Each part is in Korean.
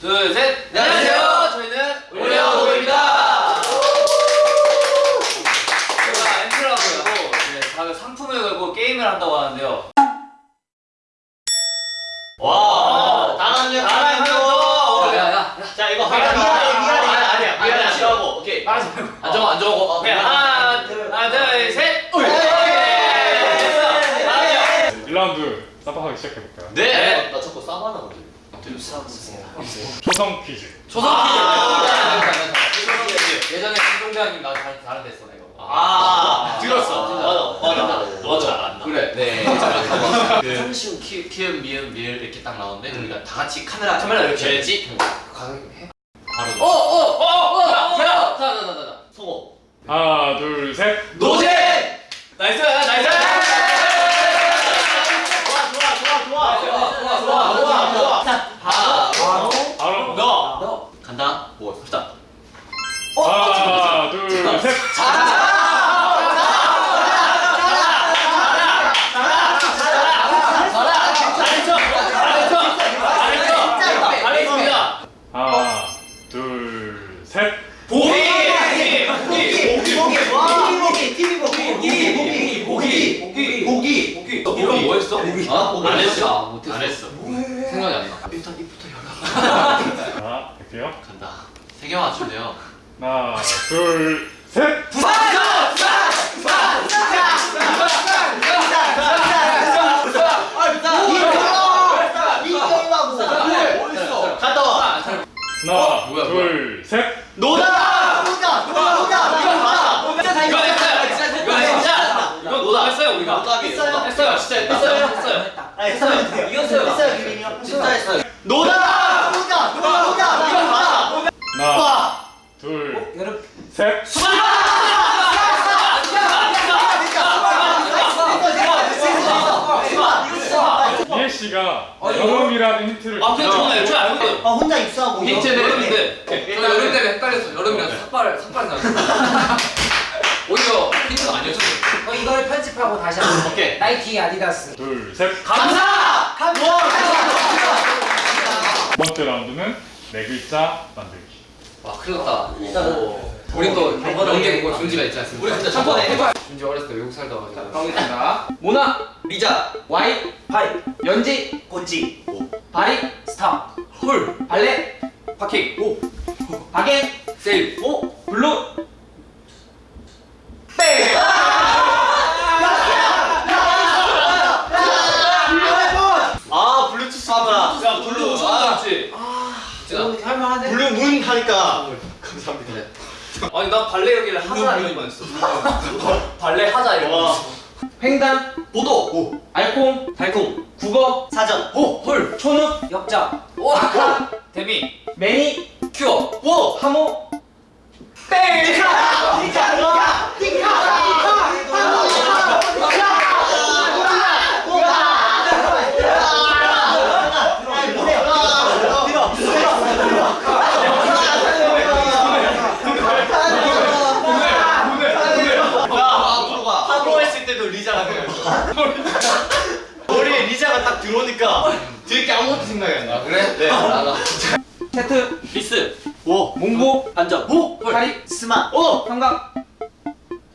둘, 셋. 안녕하세요. 저희는 올려놓입니다. 제가 하고 네, 다들 상품을 걸고 게임을 한다고 하는데요. 와. 야, 야. 자, 이거 하나, 미안해, 미안해, 미안해. 아니야, 미안해, 아니야. 안 싫어하고, 오케이. 안 정하고, 안 정하고, 오케이, 하나, 둘, 하나, 둘, 셋. 오! 됐어. 다음이요. 1라운드 쌈박하기 시작해볼까요? 네. 나 자꾸 싸바나 초성 퀴즈 조성 아. 퀴즈. 예전에 김동대왕님 나 잘, 잘했어 나 이거. 아, 들었어. 맞아, 맞아. 너 잘한다. 그래. 네. 그 쉬운 키, 키읔, 미음, 미을 이렇게 딱 나오는데 우리가 다 같이 카메라 카메라 이렇게 해야지. 가능해? 바로 어, 어, 어, 어, 야, 자, 자, 자, 자, 자. 성호. 하나 둘 셋 노제. 나이스, 나이스. 좋아, 좋아, 좋아, 좋아, 좋아, 좋아, 좋아. 바로 바로 너. 간다. 뭐 갑시다. 하나 둘셋 잘했습니다. 하나 둘셋 보기. 보기. 너 이거 뭐 했어? 어? 안 했어. 못했어. 안 했어. 생각이 안 나. 일단 입부터 열어. 자 갈게요 간다. 세 개 맞추면 하나 둘셋 갔다 와. 하나 뭐야, 뭐야. 둘셋 노다. 이거 했어요. 이거 했어. 이거 노다 했어요 우리가. 노답이에요. 했어요. 했어요. 진짜 했어요. 했어요. 이겼어요. 진짜 했어요. 노다. 하나 둘셋. 이해 씨가 여름이라는 힌트를 아, 저는 애초에 알고 있어요. 아 혼자 입수하고 힌트 여름인데. 저 여름 때문에 헷갈렸어. 여름이랑 삭발 삭발 나왔어. 오히려 힌트가 아니었어. 어, 이걸 편집하고 다시 한번 오케이. 나이키 아디다스 둘셋 감사. 두 번째 라운드는 네 글자 만들기 와 큰일 났다. 우리 또 연계 뭐 존지가 있지 않습니까? 우리 진짜 저번에 해봐. 존지 어렸을 때 외국 살다 와가지고. 가보겠습니다. 모나, 리자. 와이, 파이 연지, 고찌 바리, 스타 홀. 발레, 파킹. 오. 바겐, 세일. 오, 블루, 아 블루투스 야 블루 처음 나왔지. 진짜. 할만한데? 블루 문 하니까. 감사합니다. 아니 나 발레 여기를 하자 거 했어. 발레 하자. 했어. 횡단, 보도. 오. 알콩, 달콩. 국어, 사전 오 홀. 초능, 역자 오 아카. 데미. 매니, 큐어. 오. 하모, 아, 하고 했을 때도 리자가 생각나. 머리에 리자가 딱 들어오니까 들게 아무것도 생각이 안 나. 그래? 네. 나가. 세트, 리스. 오. 몽고, 안전. 오. 파리, 스마 오. 삼각,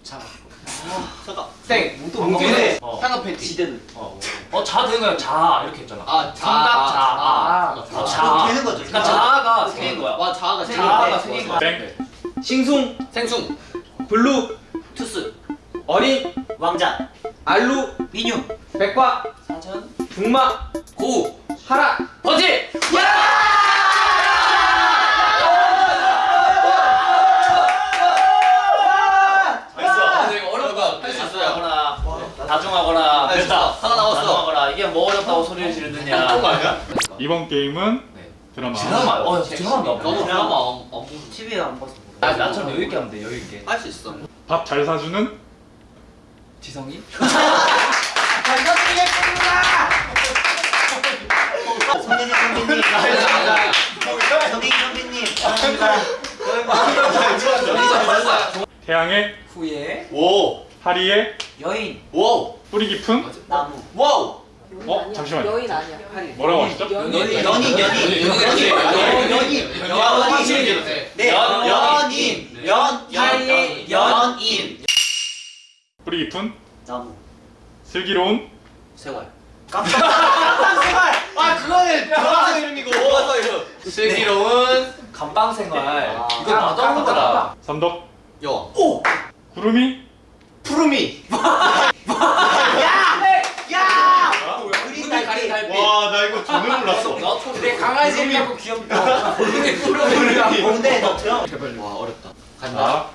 잠깐. 땡, 몽개네. 어. 상급 팬티. 지대는 어자 되는 거야. 자 이렇게 했잖아. 아, 자. 삼각 자. 아, 어, 아, 자. 되는 거죠 그러니까 자가 세 개인 거야. 와, 자아가 세 자아가 세 네. 개인 거야. 땡 싱숭, 생숭. 블루, 투스. 어린, 왕자 알루, 민유 백과, 사전 북마, 고. 하라, 번지. 됐어. 근데 이거 어려운 거 할수 있어요. 다중하거나 다중하거나 됐다. 하나 남았어. 다중하거나 이게 뭐 어렵다고 소리를 지르느냐. 그런 거 아니야? 이번 게임은 네. 드라마 드라마. 어 드라마 나. 너도 드라마 보고 TV에 안 봤어 나 나처럼 여유 있게 하면 돼 여유 있게. 할 수 있어. 밥 잘 사주는 지성이? 성현이 선배님 성현이 선배님 감사합니다 태양의 후예 오. 파리의 연인 오. 뿌리 깊은 나무 와우. 어 잠시만요 여인 아니야. 뭐라고 하셨죠? 연인. 연인 연인 연인 연인, 연인, 연인, 연인. 네. 연- 연인. 연. 연인. 연인. 뿌리 깊은 나무. 슬기로운 생활. 깜빡. 아 그거는 교과서 이름이고. 교과서 이름. 슬기로운 감방 생활. 아, 이거 나도 한 거더라. 삼덕 여. 구름이 구르미. 야. 우리 그린 달빛. 나 이거 전혀 몰랐어. 내 강아지 이름하고 귀엽다. 뭔데 너 형? 와 어렵다. 자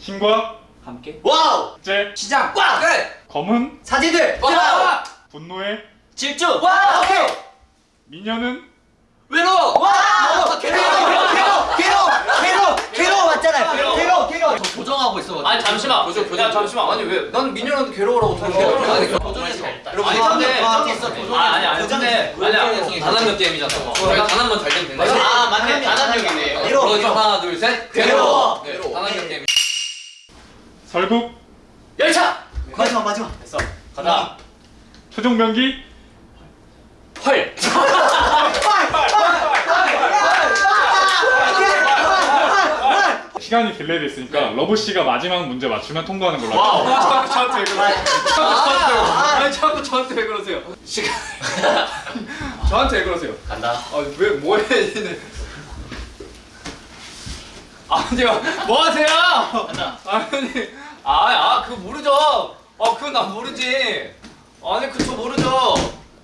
신과 함께 와우. 제 시작. 끝. 검은 사제들. 와. 분노의 질주. 와. 오케이. 미녀는 괴로워. 와. 개로 개로 개로 개로 개로 맞잖아요. 개로 개로. 조정하고 있어. 아니 잠시만. 보조 보조. 야 잠시만. 아니 왜? 난 민현한테 괴로워라고. 아니 도전해서. 여러분 아니 근데 아 아니 아니 근데 아니야. 단합력 게임이잖아. 저희 단합만 잘 되면 된다. 아 맞네. 괴로워. 그러니까 하나 둘 셋. 괴로워. 네, 단합력 게임. 설국 열차. 마지막 마지막. 됐어. 가자. 초종병기 활. 시간이 delay 됐으니까 러브 씨가 마지막 문제 맞추면 통과하는 걸로 와우. 자꾸 저한테 왜 그러세요? 아니 자꾸 저한테 왜 그러세요? 시간. 저한테 왜 그러세요? 간다. 아왜 뭐해? 아니요 뭐 하세요? 가자. 아니 아아 그거 모르죠. 아 그건 난 모르지. 아니 그저 모르죠.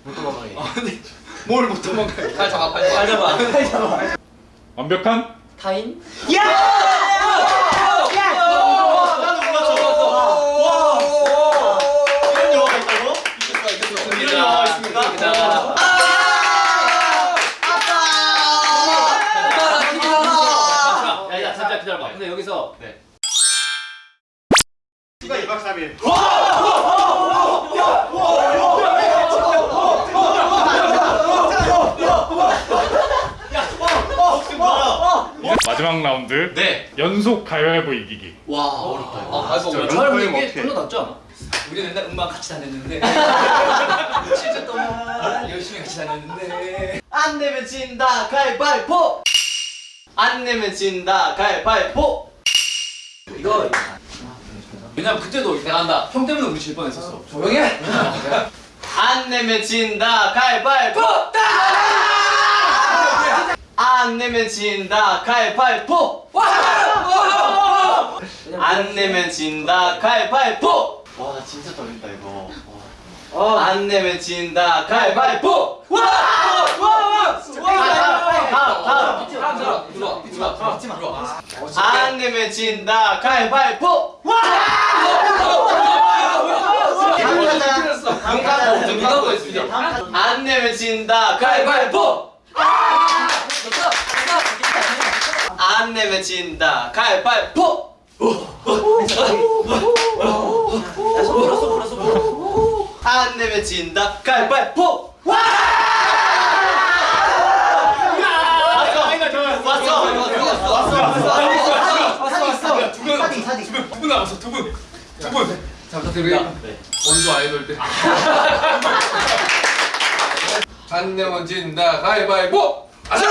못 도망가게. 아니 뭘 못 도망가요? 팔 잡아 팔 잡아. 팔 잡아. 완벽한 타인? 야! 나도 몰랐어. 이런 영화가 있다고? 이런 영화가 있습니까? 여기서 네. 휴가 2박 3일 혹시 뭐야? 마지막 라운드 네. 연속 가위바위보 이기기 와, 어렵다. 아, 진짜 촬영 이런 이게. 별로 낫지 않아? 우리 맨날 음악 같이 다녔는데 7주 동안 열심히 같이 다녔는데 안 내면 진다 가위바위보. 안 내면 진다 가위바위보. 이거 왜냐면 그때도 내가 한다 형 때문에 우리 질 뻔했었어 조용히 해! 안 내면 진다 가위바위보. 안 내면 진다 가위바위보. 안 내면 진다 가위바위보. 와, 나 진짜 떨린다 이거. 와. 안 내면 진다 가위바위보. 와! 와! 다음, 다음. 들어와 들어와 들어와 들어와 안 내면 진다. 가위바위보. 와! 안 내면 진다. 가위바위보. 안 내면 진다. 가위바위보. 안 내면 진다. 가위바위보. 와! 왔어. 왔어. 왔어. 왔어. 사디. 두분 남았어 두 분 두 분 자 부탁드립니다 원조 아이돌들 안 내면 진다 가위바위보 아자!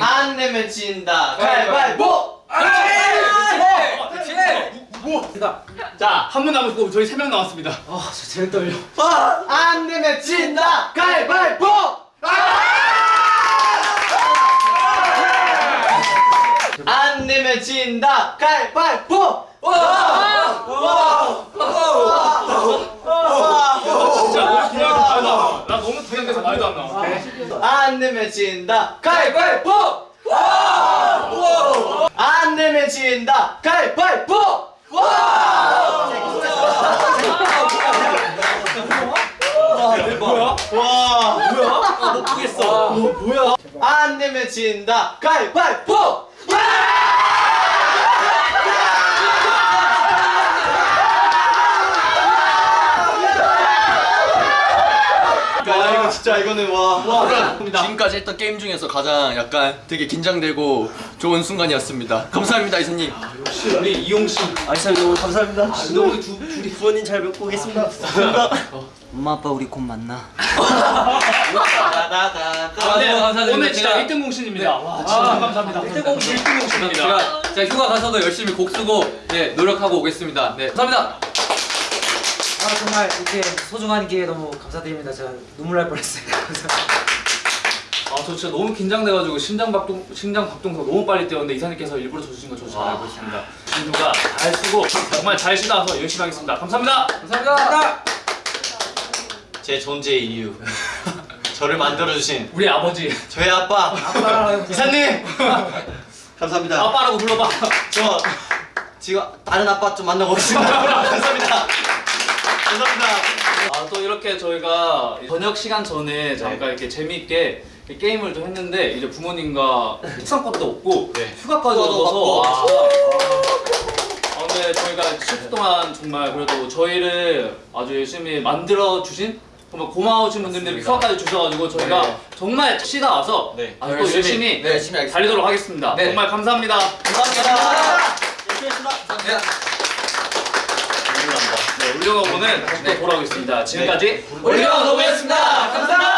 안 내면 진다 가위바위보. 그렇지! 그렇지! 자, 한 분 남았고 저희 세 명 남았습니다. 아, 저 제일 떨려. 안 내면 진다 가위바위보. 안 내면 진다. 가위바위보. 진짜 그냥 나, 나 너무 긴장돼서 말도 안 나와. 안 내면 진다. 가위바위보. 안 내면 진다. 가위바위보. 뭐야? 와, 뭐야? 못 보겠어. 뭐야? 안 내면 진다. 가위바위보. 야 진짜 이거는 와. 지금까지 했던 게임 중에서 가장 약간 되게 긴장되고 좋은 순간이었습니다. 감사합니다, 이사님. 우리 이용 씨 아 이사 너무 감사합니다. 근데 우리 두 둘이 부모님 잘 뵙고 오겠습니다. 엄마 아빠 우리 곧 만나. 나나나 네, 너무 감사드립니다. 오늘 진짜 제가- 1등 공신입니다. 와 진짜 감사합니다. 1등 공신 1등 공신입니다. 제가, 제가 휴가 가서도 열심히 곡 쓰고 네, 노력하고 오겠습니다. 네, 감사합니다. 아 정말 이렇게 소중한 기회 너무 감사드립니다. 제가 눈물 날 뻔했어요. 감사합니다. 아, 저 진짜 너무 긴장돼가지고 심장 박동 심장 박동수가 너무 빨리 뛰었는데 이사님께서 일부러 져주신 거 저 잘 알고 있습니다. 진우가 잘 쓰고 정말 잘 쉬다서 열심히 하겠습니다. 감사합니다. 감사합니다. 제 존재의 이유 저를 만들어주신 우리 아버지 저희 아빠 이사님 감사합니다 아빠라고 불러봐. 저 지금 다른 아빠 좀 만나고 오겠습니다 감사합니다 감사합니다 아, 또 이렇게 저희가 저녁 시간 전에 잠깐 이렇게 재미있게 게임을 좀 했는데 이제 부모님과 식상권도 없고 휴가까지 얻어서 와. 아, 근데 저희가 10주 동안 정말 그래도 저희를 아주 열심히 만들어 주신 정말 고마우신 분들이 휴가까지 주셔가지고 저희가 정말 쉬다 와서 네. 아주 또 열심히, 열심히, 네, 열심히. 달리도록 하겠습니다. 네. 정말 감사합니다. 감사합니다 열심히 했습니다 네. 네, 다시 또 돌아오겠습니다. 지금까지 올려놓겠습니다. 감사합니다.